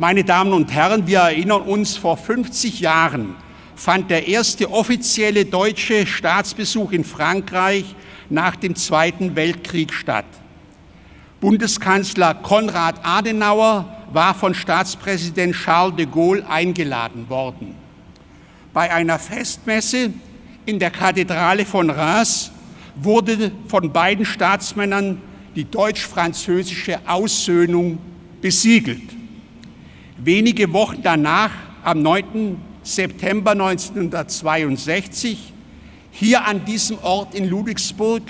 Meine Damen und Herren, wir erinnern uns, vor 50 Jahren fand der erste offizielle deutsche Staatsbesuch in Frankreich nach dem Zweiten Weltkrieg statt. Bundeskanzler Konrad Adenauer war von Staatspräsident Charles de Gaulle eingeladen worden. Bei einer Festmesse in der Kathedrale von Reims wurde von beiden Staatsmännern die deutsch-französische Aussöhnung besiegelt. Wenige Wochen danach, am 9. September 1962, hier an diesem Ort in Ludwigsburg,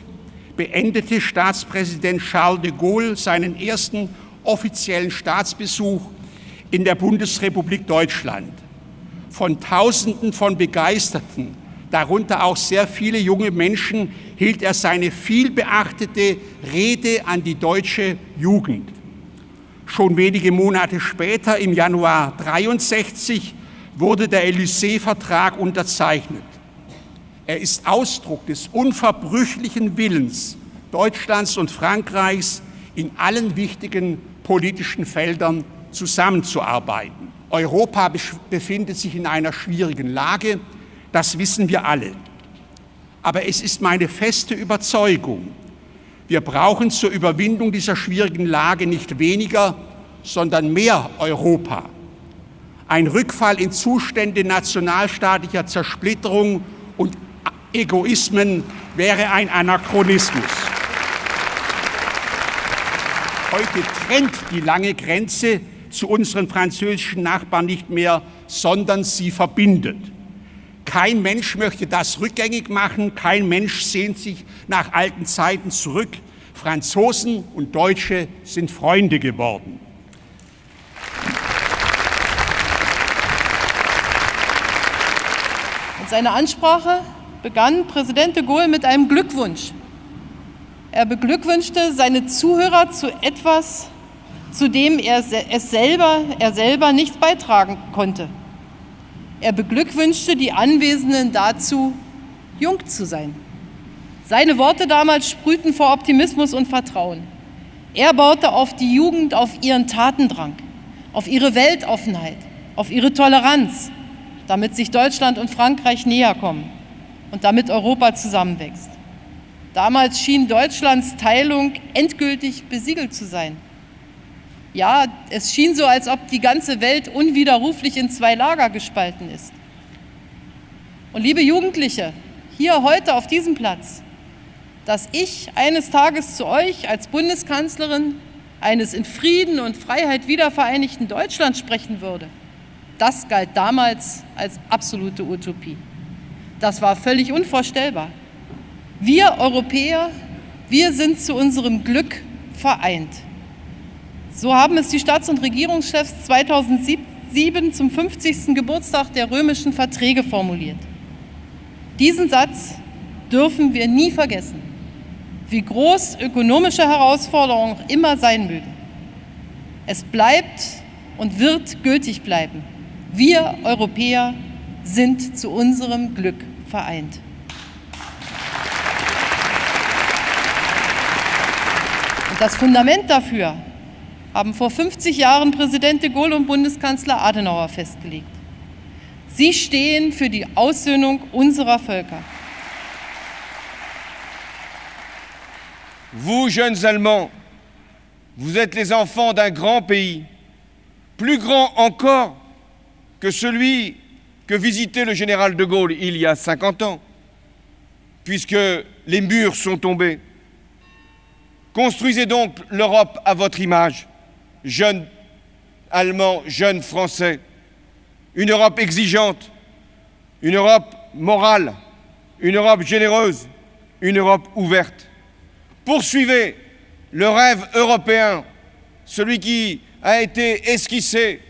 beendete Staatspräsident Charles de Gaulle seinen ersten offiziellen Staatsbesuch in der Bundesrepublik Deutschland. Von Tausenden von Begeisterten, darunter auch sehr viele junge Menschen, hielt er seine vielbeachtete Rede an die deutsche Jugend. Schon wenige Monate später, im Januar 1963, wurde der Élysée-Vertrag unterzeichnet. Er ist Ausdruck des unverbrüchlichen Willens Deutschlands und Frankreichs, in allen wichtigen politischen Feldern zusammenzuarbeiten. Europa befindet sich in einer schwierigen Lage, das wissen wir alle. Aber es ist meine feste Überzeugung, wir brauchen zur Überwindung dieser schwierigen Lage nicht weniger, sondern mehr Europa. Ein Rückfall in Zustände nationalstaatlicher Zersplitterung und Egoismen wäre ein Anachronismus. Heute trennt die lange Grenze zu unseren französischen Nachbarn nicht mehr, sondern sie verbindet. Kein Mensch möchte das rückgängig machen, kein Mensch sehnt sich nach alten Zeiten zurück. Franzosen und Deutsche sind Freunde geworden. In seiner Ansprache begann Präsident de Gaulle mit einem Glückwunsch. Er beglückwünschte seine Zuhörer zu etwas, zu dem er es selber, er selber nichts beitragen konnte. Er beglückwünschte die Anwesenden dazu, jung zu sein. Seine Worte damals sprühten vor Optimismus und Vertrauen. Er baute auf die Jugend, auf ihren Tatendrang, auf ihre Weltoffenheit, auf ihre Toleranz, damit sich Deutschland und Frankreich näher kommen und damit Europa zusammenwächst. Damals schien Deutschlands Teilung endgültig besiegelt zu sein. Ja, es schien so, als ob die ganze Welt unwiderruflich in zwei Lager gespalten ist. Und liebe Jugendliche, hier heute auf diesem Platz, dass ich eines Tages zu euch als Bundeskanzlerin eines in Frieden und Freiheit wiedervereinigten Deutschland sprechen würde, das galt damals als absolute Utopie. Das war völlig unvorstellbar. Wir Europäer, wir sind zu unserem Glück vereint. So haben es die Staats- und Regierungschefs 2007 zum 50. Geburtstag der römischen Verträge formuliert. Diesen Satz dürfen wir nie vergessen, wie groß ökonomische Herausforderungen immer sein mögen. Es bleibt und wird gültig bleiben. Wir Europäer sind zu unserem Glück vereint. Und das Fundament dafür haben vor 50 Jahren Präsident de Gaulle und Bundeskanzler Adenauer festgelegt. Sie stehen für die Aussöhnung unserer Völker. Vous, jeunes Allemands, vous êtes les enfants d'un grand pays, plus grand encore que celui que visitait le général de Gaulle il y a 50 ans, puisque les murs sont tombés. Construisez donc l'Europe à votre image, jeunes Allemands, jeunes Français, une Europe exigeante, une Europe morale, une Europe généreuse, une Europe ouverte. Poursuivez le rêve européen, celui qui a été esquissé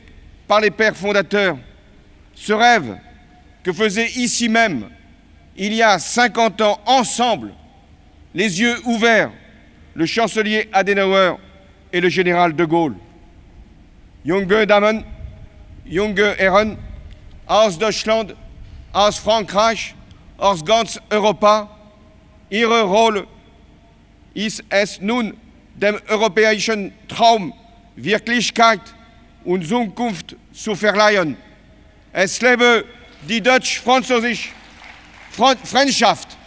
par les pères fondateurs, ce rêve que faisaient ici même, il y a 50 ans, ensemble, les yeux ouverts, le chancelier Adenauer et le général de Gaulle. Junge Damen, junge Herren, aus Deutschland, aus Frankreich, aus ganz Europa, Ihre Rolle ist es nun, dem europäischen Traum Wirklichkeit und Zukunft zu verleihen. Es lebe die deutsch-französische Freundschaft!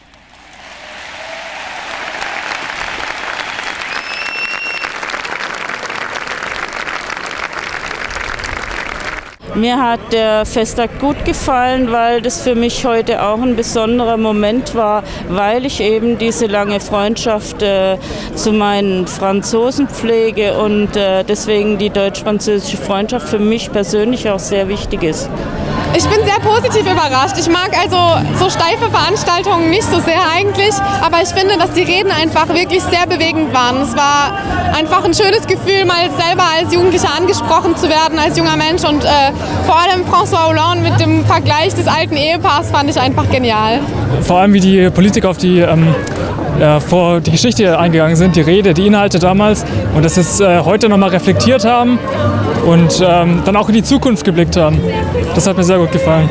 Mir hat der Festtag gut gefallen, weil das für mich heute auch ein besonderer Moment war, weil ich eben diese lange Freundschaft äh, zu meinen Franzosen pflege und äh, deswegen die deutsch-französische Freundschaft für mich persönlich auch sehr wichtig ist. Ich bin sehr positiv überrascht. Ich mag also so steife Veranstaltungen nicht so sehr eigentlich, aber ich finde, dass die Reden einfach wirklich sehr bewegend waren. Es war einfach ein schönes Gefühl, mal selber als Jugendlicher angesprochen zu werden, als junger Mensch und äh, vor allem François Hollande mit dem Vergleich des alten Ehepaars fand ich einfach genial. Vor allem wie die Politiker auf die ähm, äh, vor die Geschichte eingegangen sind, die Rede, die Inhalte damals und das jetzt äh, heute nochmal reflektiert haben und ähm, dann auch in die Zukunft geblickt haben. Das hat mir sehr gut gefallen.